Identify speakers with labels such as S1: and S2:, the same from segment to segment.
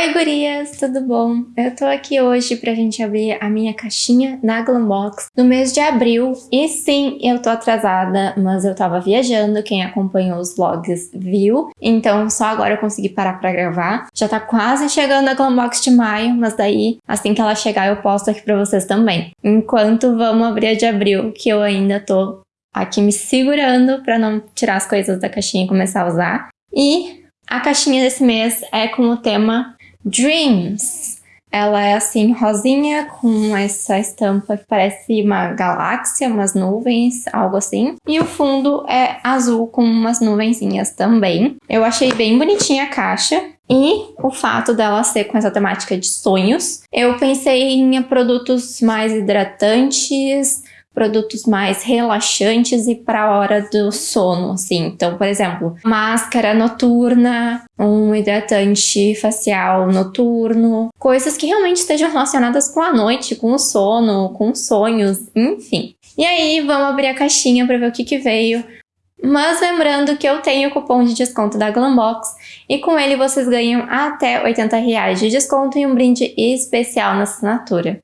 S1: Oi gurias, tudo bom? Eu tô aqui hoje pra gente abrir a minha caixinha na Glambox no mês de abril. E sim, eu tô atrasada, mas eu tava viajando, quem acompanhou os vlogs viu. Então só agora eu consegui parar pra gravar. Já tá quase chegando a Glambox de maio, mas daí assim que ela chegar eu posto aqui pra vocês também. Enquanto vamos abrir a de abril, que eu ainda tô aqui me segurando pra não tirar as coisas da caixinha e começar a usar. E a caixinha desse mês é com o tema Dreams. Ela é assim, rosinha, com essa estampa que parece uma galáxia, umas nuvens, algo assim. E o fundo é azul com umas nuvenzinhas também. Eu achei bem bonitinha a caixa. E o fato dela ser com essa temática de sonhos, eu pensei em produtos mais hidratantes, produtos mais relaxantes e para a hora do sono, assim. Então, por exemplo, máscara noturna, um hidratante facial noturno, coisas que realmente estejam relacionadas com a noite, com o sono, com sonhos, enfim. E aí, vamos abrir a caixinha para ver o que, que veio. Mas lembrando que eu tenho o cupom de desconto da Glambox e com ele vocês ganham até 80 reais de desconto e um brinde especial na assinatura.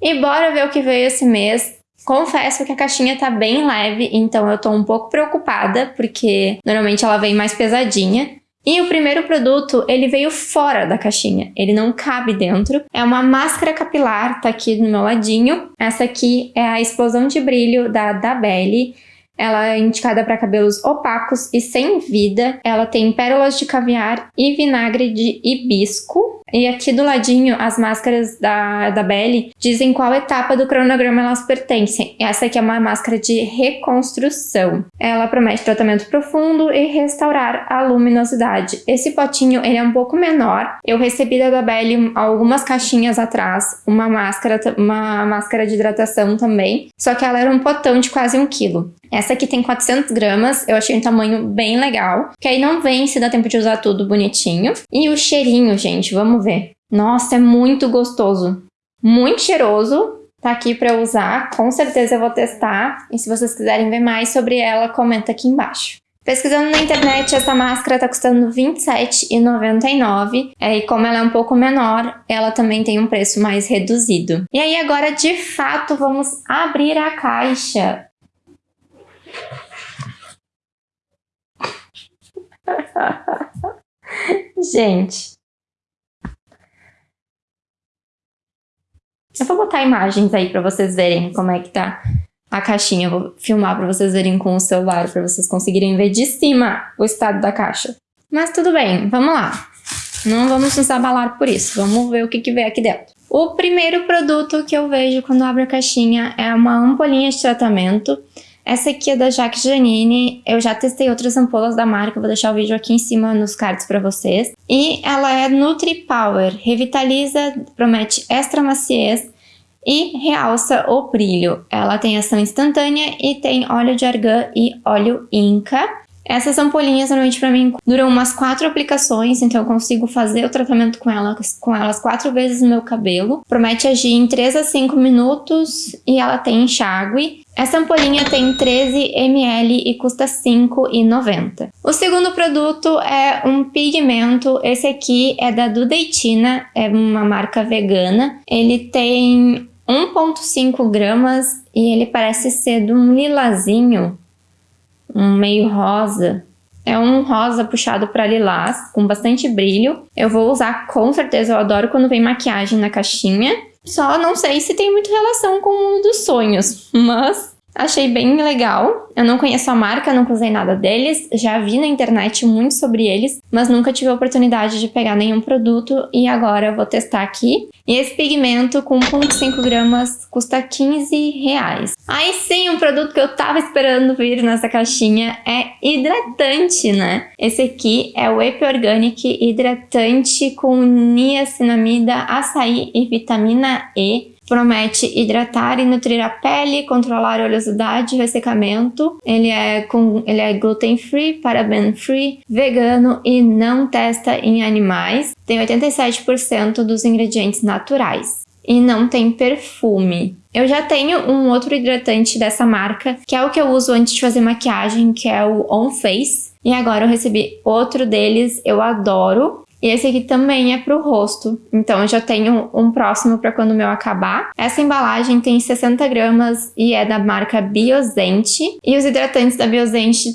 S1: E bora ver o que veio esse mês. Confesso que a caixinha tá bem leve, então eu tô um pouco preocupada, porque normalmente ela vem mais pesadinha. E o primeiro produto, ele veio fora da caixinha, ele não cabe dentro. É uma máscara capilar, tá aqui do meu ladinho. Essa aqui é a Explosão de Brilho da Dabelli. Ela é indicada para cabelos opacos e sem vida. Ela tem pérolas de caviar e vinagre de hibisco. E aqui do ladinho, as máscaras da, da Belly dizem qual etapa do cronograma elas pertencem. Essa aqui é uma máscara de reconstrução. Ela promete tratamento profundo e restaurar a luminosidade. Esse potinho ele é um pouco menor. Eu recebi da Belly algumas caixinhas atrás, uma máscara, uma máscara de hidratação também. Só que ela era um potão de quase um quilo. Essa aqui tem 400 gramas, eu achei um tamanho bem legal, que aí não vem se dá tempo de usar tudo bonitinho. E o cheirinho, gente, vamos ver. Nossa, é muito gostoso. Muito cheiroso. Tá aqui para usar, com certeza eu vou testar. E se vocês quiserem ver mais sobre ela, comenta aqui embaixo. Pesquisando na internet, essa máscara tá custando R$27,99. É, e como ela é um pouco menor, ela também tem um preço mais reduzido. E aí agora, de fato, vamos abrir a caixa. Gente. Eu vou botar imagens aí pra vocês verem como é que tá a caixinha. Eu vou filmar pra vocês verem com o celular, pra vocês conseguirem ver de cima o estado da caixa. Mas tudo bem, vamos lá. Não vamos nos abalar por isso. Vamos ver o que, que vem aqui dentro. O primeiro produto que eu vejo quando abro a caixinha é uma ampolinha de tratamento. Essa aqui é da Jacques Janine, eu já testei outras ampolas da marca, vou deixar o vídeo aqui em cima nos cards para vocês. E ela é Nutri Power, revitaliza, promete extra maciez e realça o brilho. Ela tem ação instantânea e tem óleo de argan e óleo inca. Essas ampolinhas, normalmente para mim, duram umas quatro aplicações, então eu consigo fazer o tratamento com elas, com elas quatro vezes no meu cabelo. Promete agir em 3 a 5 minutos e ela tem enxágue. Essa ampolinha tem 13 ml e custa R$ 5,90. O segundo produto é um pigmento, esse aqui é da Dudeitina, é uma marca vegana. Ele tem 1,5 gramas e ele parece ser de um lilazinho um meio rosa. É um rosa puxado para lilás, com bastante brilho. Eu vou usar com certeza, eu adoro quando vem maquiagem na caixinha. Só não sei se tem muita relação com o mundo dos sonhos, mas Achei bem legal. Eu não conheço a marca, nunca usei nada deles. Já vi na internet muito sobre eles, mas nunca tive a oportunidade de pegar nenhum produto e agora eu vou testar aqui. E esse pigmento com 1.5 gramas custa 15 reais. Aí sim, um produto que eu tava esperando vir nessa caixinha é hidratante, né? Esse aqui é o Epi Organic Hidratante com niacinamida, açaí e vitamina E promete hidratar e nutrir a pele, controlar a oleosidade e ressecamento. Ele é, com, ele é gluten free, paraben free, vegano e não testa em animais. Tem 87% dos ingredientes naturais e não tem perfume. Eu já tenho um outro hidratante dessa marca, que é o que eu uso antes de fazer maquiagem, que é o On Face. E agora eu recebi outro deles, eu adoro. E esse aqui também é pro rosto. Então eu já tenho um próximo para quando o meu acabar. Essa embalagem tem 60 gramas e é da marca Biosente. E os hidratantes da Biosente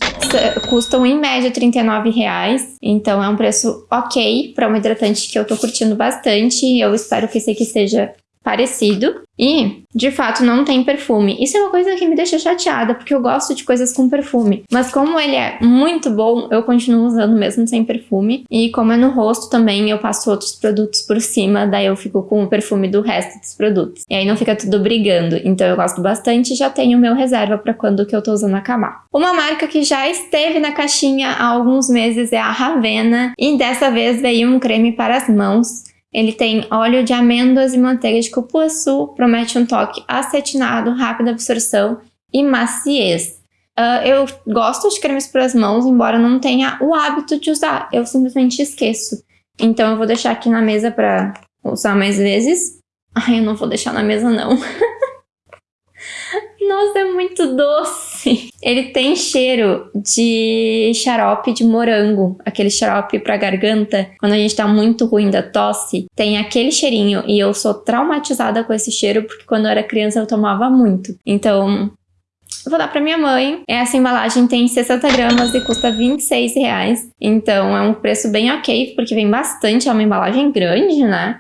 S1: custam em média 39 reais. Então é um preço ok para um hidratante que eu tô curtindo bastante. Eu espero que esse aqui seja parecido e, de fato, não tem perfume. Isso é uma coisa que me deixa chateada, porque eu gosto de coisas com perfume. Mas como ele é muito bom, eu continuo usando mesmo sem perfume. E como é no rosto também, eu passo outros produtos por cima, daí eu fico com o perfume do resto dos produtos. E aí não fica tudo brigando. Então eu gosto bastante e já tenho meu reserva para quando que eu tô usando acabar. Uma marca que já esteve na caixinha há alguns meses é a Ravena. E dessa vez veio um creme para as mãos ele tem óleo de amêndoas e manteiga de cupuaçu, promete um toque acetinado, rápida absorção e maciez. Uh, eu gosto de cremes para as mãos, embora não tenha o hábito de usar, eu simplesmente esqueço. Então eu vou deixar aqui na mesa para usar mais vezes. Ai, eu não vou deixar na mesa não. Nossa, é muito doce. Ele tem cheiro de xarope de morango, aquele xarope pra garganta. Quando a gente tá muito ruim da tosse, tem aquele cheirinho. E eu sou traumatizada com esse cheiro porque quando eu era criança eu tomava muito. Então, vou dar pra minha mãe. Essa embalagem tem 60 gramas e custa 26 reais. Então é um preço bem ok, porque vem bastante, é uma embalagem grande, né?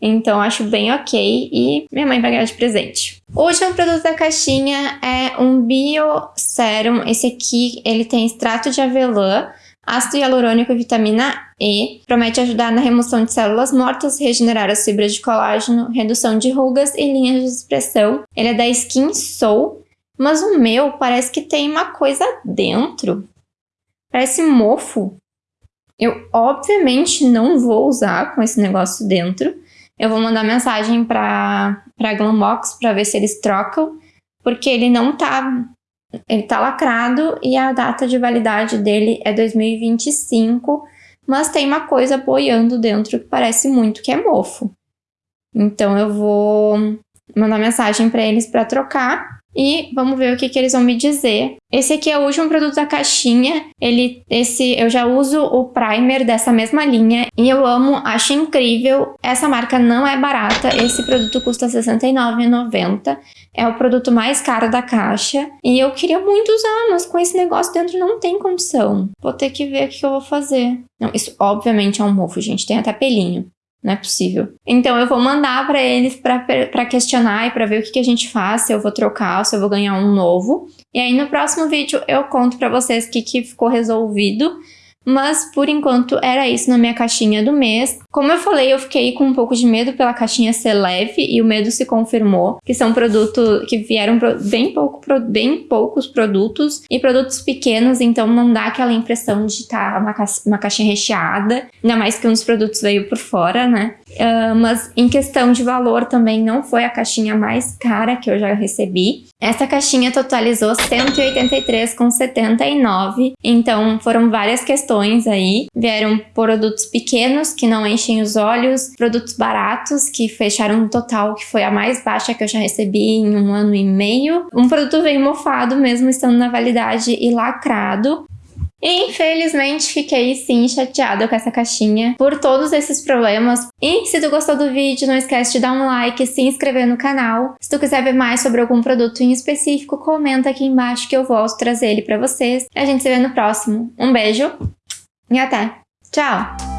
S1: Então acho bem ok e minha mãe vai ganhar de presente. O último produto da caixinha é um Bio Serum. Esse aqui ele tem extrato de avelã, ácido hialurônico e vitamina E. Promete ajudar na remoção de células mortas, regenerar as fibras de colágeno, redução de rugas e linhas de expressão. Ele é da Skin Soul, mas o meu parece que tem uma coisa dentro. Parece mofo. Eu obviamente não vou usar com esse negócio dentro. Eu vou mandar mensagem para a Glambox para ver se eles trocam, porque ele não tá ele tá lacrado e a data de validade dele é 2025, mas tem uma coisa boiando dentro que parece muito que é mofo. Então eu vou mandar mensagem para eles para trocar e vamos ver o que, que eles vão me dizer. Esse aqui é o último produto da caixinha. Ele, esse, eu já uso o primer dessa mesma linha e eu amo, acho incrível. Essa marca não é barata. Esse produto custa R$ 69,90. É o produto mais caro da caixa. E eu queria muito usar, mas com esse negócio dentro não tem condição. Vou ter que ver o que, que eu vou fazer. Não, isso obviamente é um mofo, gente. Tem até pelinho. Não é possível. Então eu vou mandar para eles para questionar e para ver o que, que a gente faz, se eu vou trocar, se eu vou ganhar um novo. E aí no próximo vídeo eu conto para vocês o que, que ficou resolvido mas por enquanto era isso na minha caixinha do mês. Como eu falei, eu fiquei com um pouco de medo pela caixinha ser leve e o medo se confirmou, que são produtos que vieram bem, pouco, bem poucos produtos e produtos pequenos, então não dá aquela impressão de estar tá uma, ca uma caixinha recheada, ainda mais que um dos produtos veio por fora, né? Uh, mas em questão de valor também não foi a caixinha mais cara que eu já recebi. Essa caixinha totalizou 183,79, então foram várias questões aí. Vieram produtos pequenos que não enchem os olhos, produtos baratos que fecharam um total que foi a mais baixa que eu já recebi em um ano e meio. Um produto veio mofado mesmo estando na validade e lacrado. Infelizmente fiquei sim chateada com essa caixinha por todos esses problemas. E se tu gostou do vídeo, não esquece de dar um like e se inscrever no canal. Se tu quiser ver mais sobre algum produto em específico, comenta aqui embaixo que eu volto trazer ele pra vocês. A gente se vê no próximo. Um beijo e até! Tchau!